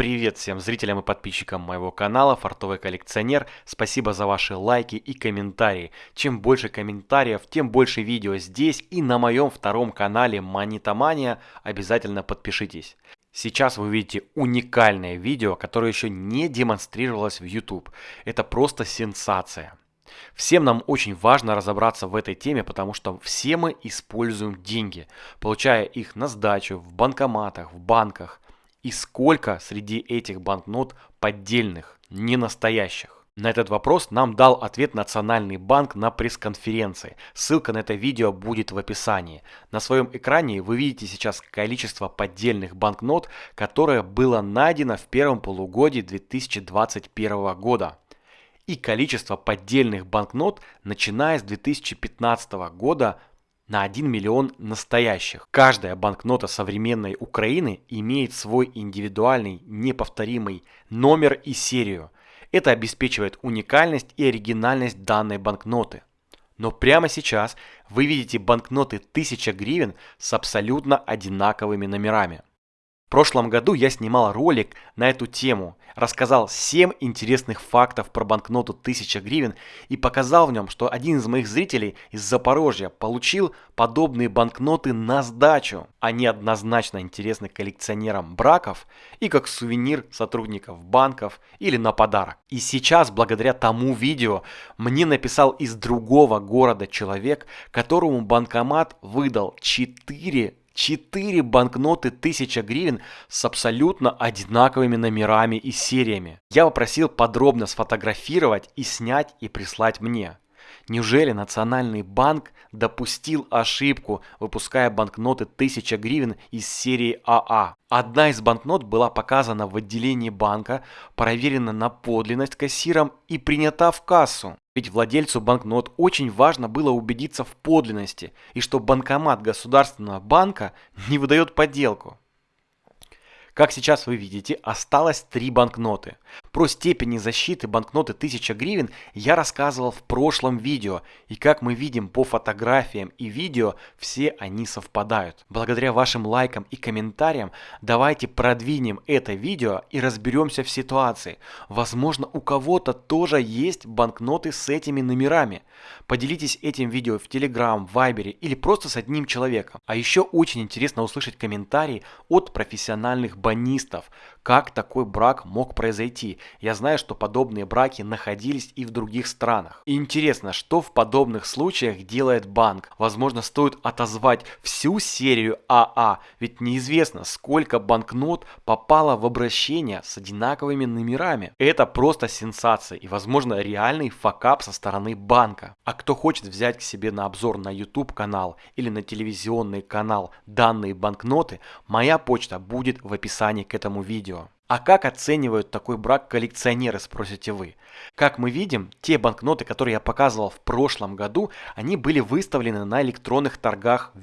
Привет всем зрителям и подписчикам моего канала Фартовый коллекционер. Спасибо за ваши лайки и комментарии. Чем больше комментариев, тем больше видео здесь и на моем втором канале Монетомания. Обязательно подпишитесь. Сейчас вы видите уникальное видео, которое еще не демонстрировалось в YouTube. Это просто сенсация. Всем нам очень важно разобраться в этой теме, потому что все мы используем деньги, получая их на сдачу в банкоматах, в банках. И сколько среди этих банкнот поддельных, не настоящих? На этот вопрос нам дал ответ Национальный банк на пресс-конференции. Ссылка на это видео будет в описании. На своем экране вы видите сейчас количество поддельных банкнот, которое было найдено в первом полугодии 2021 года. И количество поддельных банкнот, начиная с 2015 года, на 1 миллион настоящих. Каждая банкнота современной Украины имеет свой индивидуальный, неповторимый номер и серию. Это обеспечивает уникальность и оригинальность данной банкноты. Но прямо сейчас вы видите банкноты 1000 гривен с абсолютно одинаковыми номерами. В прошлом году я снимал ролик на эту тему, рассказал 7 интересных фактов про банкноту 1000 гривен и показал в нем, что один из моих зрителей из Запорожья получил подобные банкноты на сдачу. Они однозначно интересны коллекционерам браков и как сувенир сотрудников банков или на подарок. И сейчас, благодаря тому видео, мне написал из другого города человек, которому банкомат выдал 4 4 банкноты 1000 гривен с абсолютно одинаковыми номерами и сериями. Я попросил подробно сфотографировать и снять и прислать мне. Неужели Национальный банк допустил ошибку, выпуская банкноты 1000 гривен из серии АА? Одна из банкнот была показана в отделении банка, проверена на подлинность кассиром и принята в кассу. Ведь владельцу банкнот очень важно было убедиться в подлинности и что банкомат государственного банка не выдает подделку. Как сейчас вы видите, осталось три банкноты. Про степени защиты банкноты 1000 гривен я рассказывал в прошлом видео. И как мы видим по фотографиям и видео, все они совпадают. Благодаря вашим лайкам и комментариям давайте продвинем это видео и разберемся в ситуации. Возможно у кого-то тоже есть банкноты с этими номерами. Поделитесь этим видео в Telegram, в Viber или просто с одним человеком. А еще очень интересно услышать комментарии от профессиональных банистов, как такой брак мог произойти. Я знаю, что подобные браки находились и в других странах. Интересно, что в подобных случаях делает банк? Возможно, стоит отозвать всю серию АА, ведь неизвестно, сколько банкнот попало в обращение с одинаковыми номерами. Это просто сенсация и, возможно, реальный факап со стороны банка. А кто хочет взять к себе на обзор на YouTube канал или на телевизионный канал данные банкноты, моя почта будет в описании к этому видео. А как оценивают такой брак коллекционеры, спросите вы? Как мы видим, те банкноты, которые я показывал в прошлом году, они были выставлены на электронных торгах в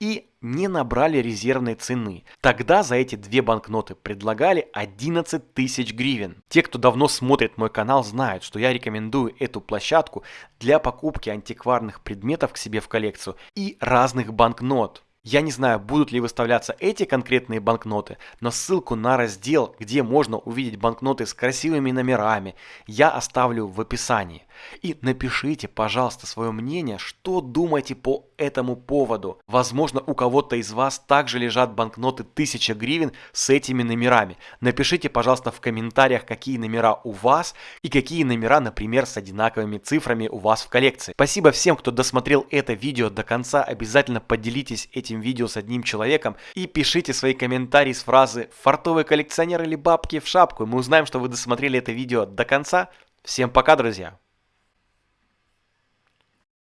и не набрали резервной цены. Тогда за эти две банкноты предлагали 11 тысяч гривен. Те, кто давно смотрит мой канал, знают, что я рекомендую эту площадку для покупки антикварных предметов к себе в коллекцию и разных банкнот. Я не знаю, будут ли выставляться эти конкретные банкноты, но ссылку на раздел, где можно увидеть банкноты с красивыми номерами, я оставлю в описании. И напишите, пожалуйста, свое мнение, что думаете по этому поводу. Возможно, у кого-то из вас также лежат банкноты 1000 гривен с этими номерами. Напишите, пожалуйста, в комментариях, какие номера у вас и какие номера, например, с одинаковыми цифрами у вас в коллекции. Спасибо всем, кто досмотрел это видео до конца. Обязательно поделитесь этим видео с одним человеком и пишите свои комментарии с фразы «фартовый коллекционер» или «бабки в шапку». Мы узнаем, что вы досмотрели это видео до конца. Всем пока, друзья!